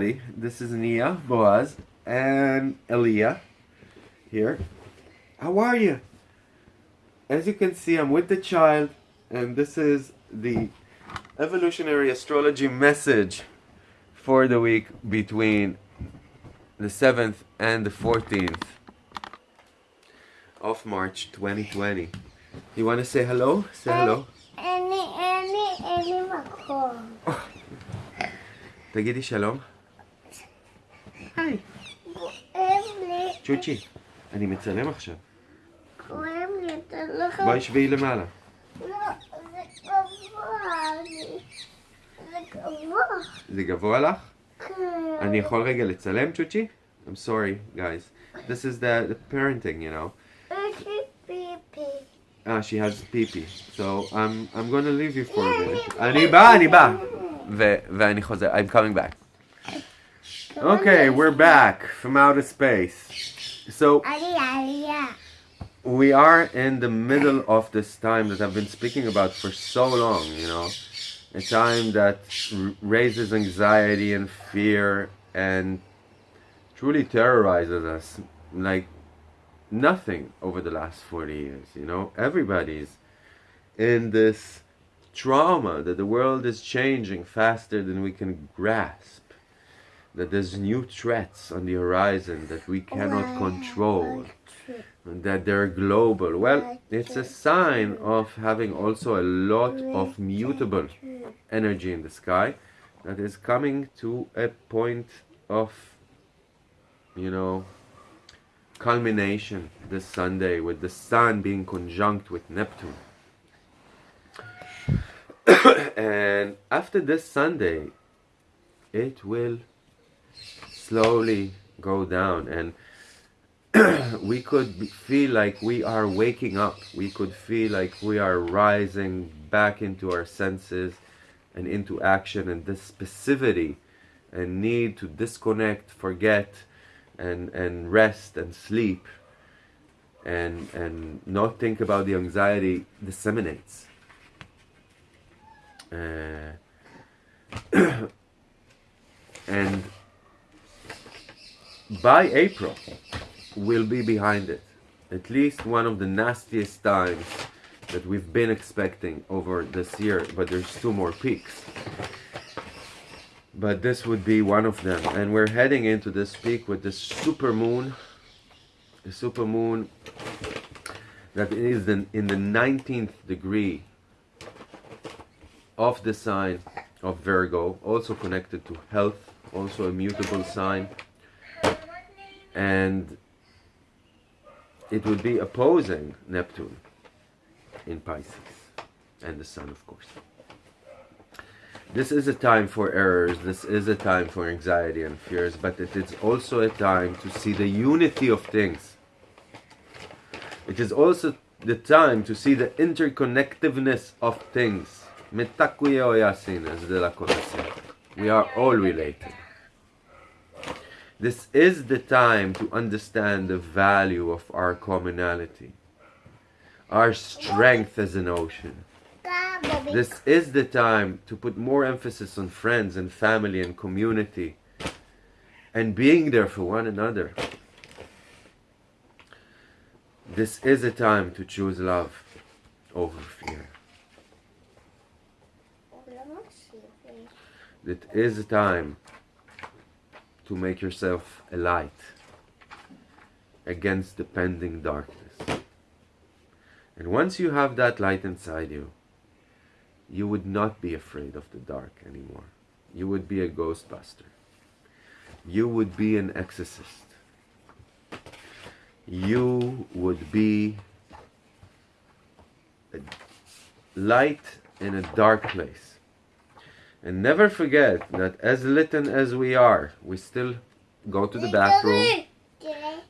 everybody. This is Nia, Boaz, and Elia here. How are you? As you can see, I'm with the child, and this is the evolutionary astrology message for the week between the 7th and the 14th of March 2020. You want to say hello? Say hello. אין לי, אין לי, אין לי מקום. תגידי שלום. היי. כואב לי, צ'וצ'י, אני מצלם עכשיו. כואב לי, אתה לא יכול... בואי שבי למעלה. לא, זה גבוה לי. זה גבוה. זה גבוה לך? כן. אני יכול רגע לצלם, צ'וצ'י? I'm sorry, guys. This is the, the parenting, you know. יש לי פיפי. Ah, she has pee-pee. So I'm, I'm going to leave you for a minute. אני בא, אני בא. ו- ואני חוזר. I'm coming back. Okay, we're back from outer space. So we are in the middle of this time that I've been speaking about for so long, you know. A time that raises anxiety and fear and truly terrorizes us like nothing over the last 40 years, you know. Everybody's in this trauma that the world is changing faster than we can grasp that there's new threats on the horizon that we cannot control and that they're global. Well, it's a sign of having also a lot of mutable energy in the sky that is coming to a point of, you know, culmination this Sunday with the sun being conjunct with Neptune. and after this Sunday, it will slowly go down and we could feel like we are waking up. We could feel like we are rising back into our senses and into action and this passivity and need to disconnect, forget, and, and rest and sleep and, and not think about the anxiety disseminates. Uh, and by April, we'll be behind it. At least one of the nastiest times that we've been expecting over this year, but there's two more peaks. But this would be one of them. And we're heading into this peak with this super moon. The super moon that is in, in the 19th degree of the sign of Virgo, also connected to health, also a mutable sign. And it would be opposing Neptune in Pisces and the Sun, of course. This is a time for errors, this is a time for anxiety and fears, but it is also a time to see the unity of things. It is also the time to see the interconnectiveness of things. We are all related. This is the time to understand the value of our commonality, our strength as an ocean. This is the time to put more emphasis on friends and family and community and being there for one another. This is a time to choose love over fear. It is a time to make yourself a light against the pending darkness. And once you have that light inside you, you would not be afraid of the dark anymore. You would be a ghostbuster. You would be an exorcist. You would be a light in a dark place. And never forget that as little as we are, we still go to the bathroom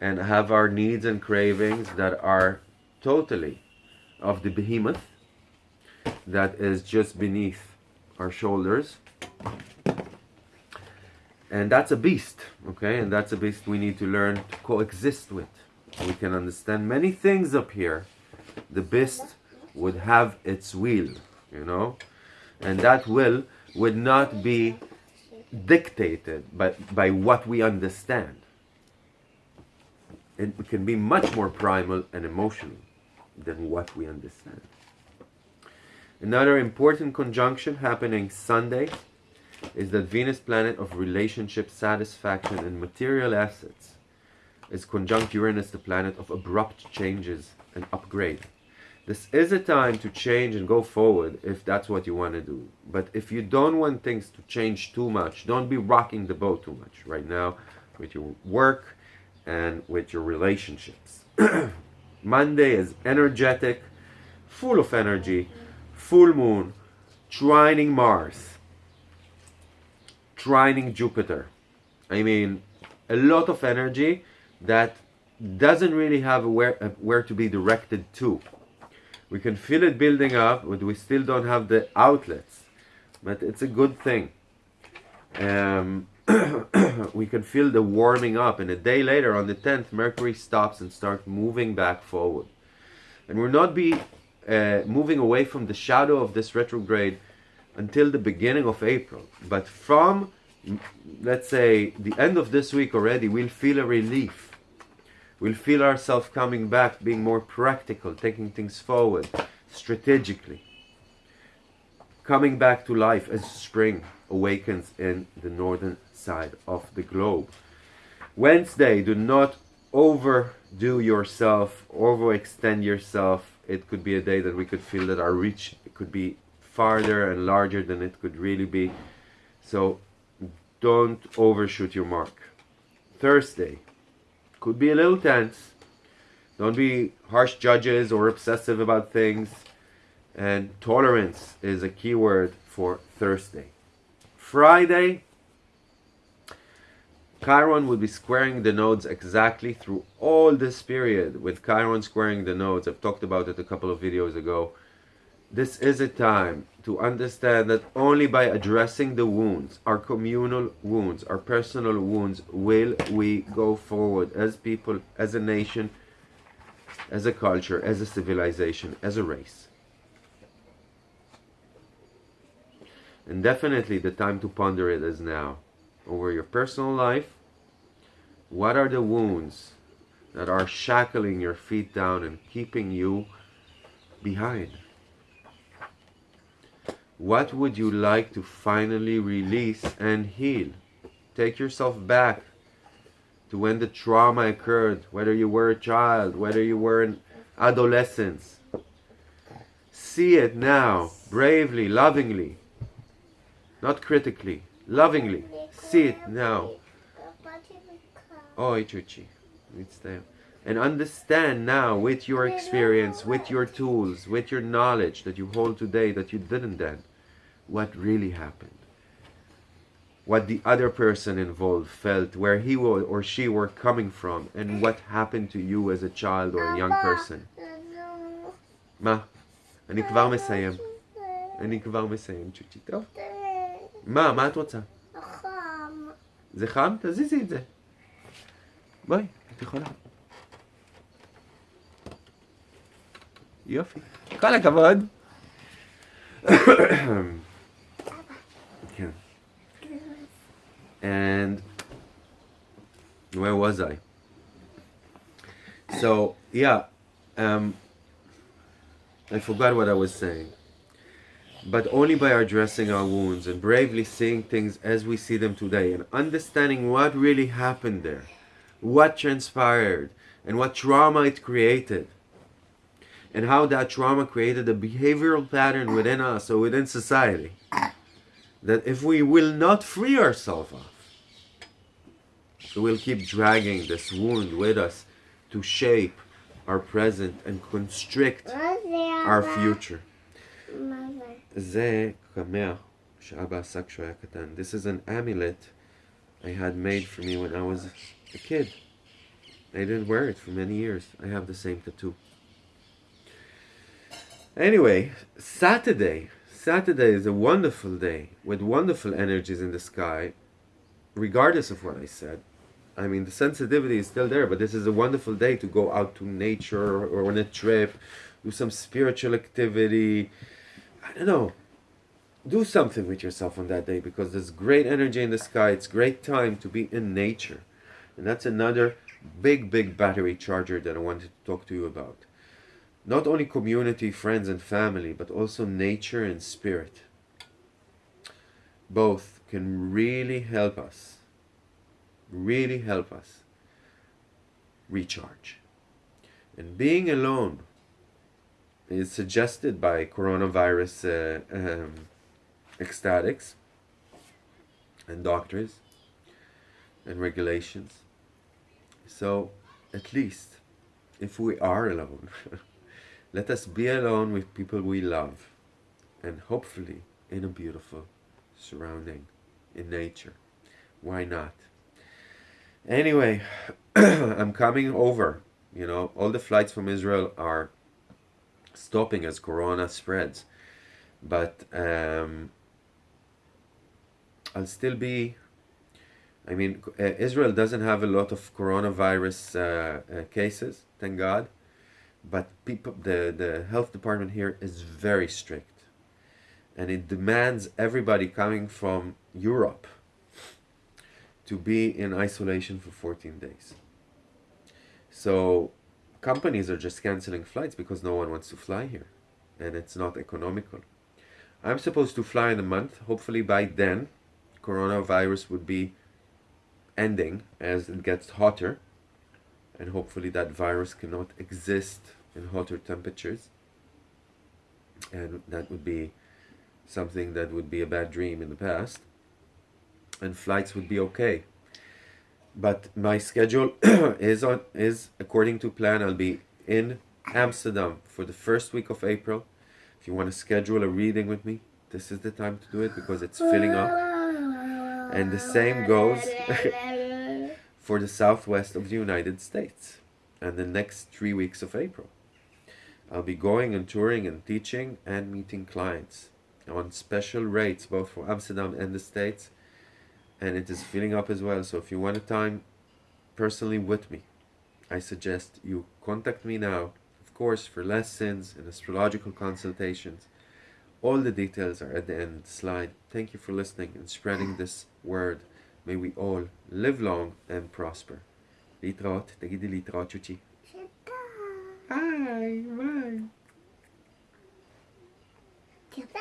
and have our needs and cravings that are totally of the behemoth that is just beneath our shoulders. And that's a beast, okay? And that's a beast we need to learn to coexist with. We can understand many things up here. The beast would have its will, you know? And that will would not be dictated by, by what we understand. It can be much more primal and emotional than what we understand. Another important conjunction happening Sunday is that Venus planet of relationship, satisfaction, and material assets is conjunct Uranus, the planet of abrupt changes and upgrade. This is a time to change and go forward if that's what you want to do. But if you don't want things to change too much, don't be rocking the boat too much right now with your work and with your relationships. Monday is energetic, full of energy, full moon, trining Mars, trining Jupiter. I mean, a lot of energy that doesn't really have where, uh, where to be directed to. We can feel it building up, but we still don't have the outlets. But it's a good thing. Um, we can feel the warming up, and a day later, on the 10th, Mercury stops and starts moving back forward. And we'll not be uh, moving away from the shadow of this retrograde until the beginning of April. But from, let's say, the end of this week already, we'll feel a relief We'll feel ourselves coming back, being more practical, taking things forward strategically. Coming back to life as spring awakens in the northern side of the globe. Wednesday, do not overdo yourself, overextend yourself. It could be a day that we could feel that our reach could be farther and larger than it could really be. So don't overshoot your mark. Thursday, could be a little tense. Don't be harsh judges or obsessive about things. And tolerance is a key word for Thursday. Friday, Chiron will be squaring the nodes exactly through all this period. With Chiron squaring the nodes, I've talked about it a couple of videos ago. This is a time to understand that only by addressing the wounds, our communal wounds, our personal wounds, will we go forward as people, as a nation, as a culture, as a civilization, as a race. And definitely the time to ponder it is now. Over your personal life, what are the wounds that are shackling your feet down and keeping you behind? What would you like to finally release and heal? Take yourself back to when the trauma occurred, whether you were a child, whether you were an adolescence. See it now, bravely, lovingly, not critically, lovingly. See it now. Oh, Ichuchi. And understand now with your experience, with your tools, with your knowledge that you hold today that you didn't then what really happened. What the other person involved felt, where he or she were coming from, and what happened to you as a child or a young person. מה? אני כבר מסיים. אני כבר מסיים, צ'וצ'י. טוב. מה? מה את רוצה? חם. זה חם? תזיזי את זה. בואי, את יכולה. יופי. כל הכבוד. And where was I? So yeah, um, I forgot what I was saying. But only by addressing our wounds and bravely seeing things as we see them today and understanding what really happened there, what transpired, and what trauma it created, and how that trauma created a behavioral pattern within us or within society that if we will not free ourselves of, so we'll keep dragging this wound with us to shape our present and constrict our future. זה קמח שאבא עשה כשהוא היה קטן. This is an amulet I had made for me when I was a kid. I didn't wear it for many years. I have the same tattoo. Anyway, Saturday, Saturday is a wonderful day with wonderful energies in the sky, regardless of what I said. I mean, the sensitivity is still there, but this is a wonderful day to go out to nature or on a trip, do some spiritual activity. I don't know. do something with yourself on that day because there's great energy in the sky. It's great time to be in nature. And that's another big, big battery charger that I wanted to talk to you about. Not only community, friends, and family, but also nature and spirit. Both can really help us, really help us recharge. And being alone is suggested by coronavirus uh, um, ecstatics and doctors and regulations. So, at least, if we are alone, let us be alone with people we love and hopefully in a beautiful surrounding in nature. Why not? Anyway, I'm coming over. You know, all the flights from Israel are stopping as Corona spreads. But um, I'll still be. I mean, Israel doesn't have a lot of coronavirus uh, uh, cases, thank God. But people, the the health department here is very strict, and it demands everybody coming from Europe to be in isolation for 14 days. So companies are just canceling flights because no one wants to fly here and it's not economical. I'm supposed to fly in a month. Hopefully by then coronavirus would be ending as it gets hotter and hopefully that virus cannot exist in hotter temperatures. And that would be something that would be a bad dream in the past. And flights would be okay. But my schedule is on is according to plan i'll be in amsterdam for the first week of april. If you want to schedule a reading with me this is the time to do it because it's filling up. And the same goes for the southwest of the united states and the next three weeks of april i'll be going and touring and teaching and meeting clients on special rates both for amsterdam and the states and it is filling up as well. So if you want a time personally with me, I suggest you contact me now, of course, for lessons and astrological consultations. All the details are at the end of the slide. Thank you for listening and spreading this word May we all live long and prosper. להתראות, תגידי להתראות צ'וצ'י. תודה. היי, ביי. תודה.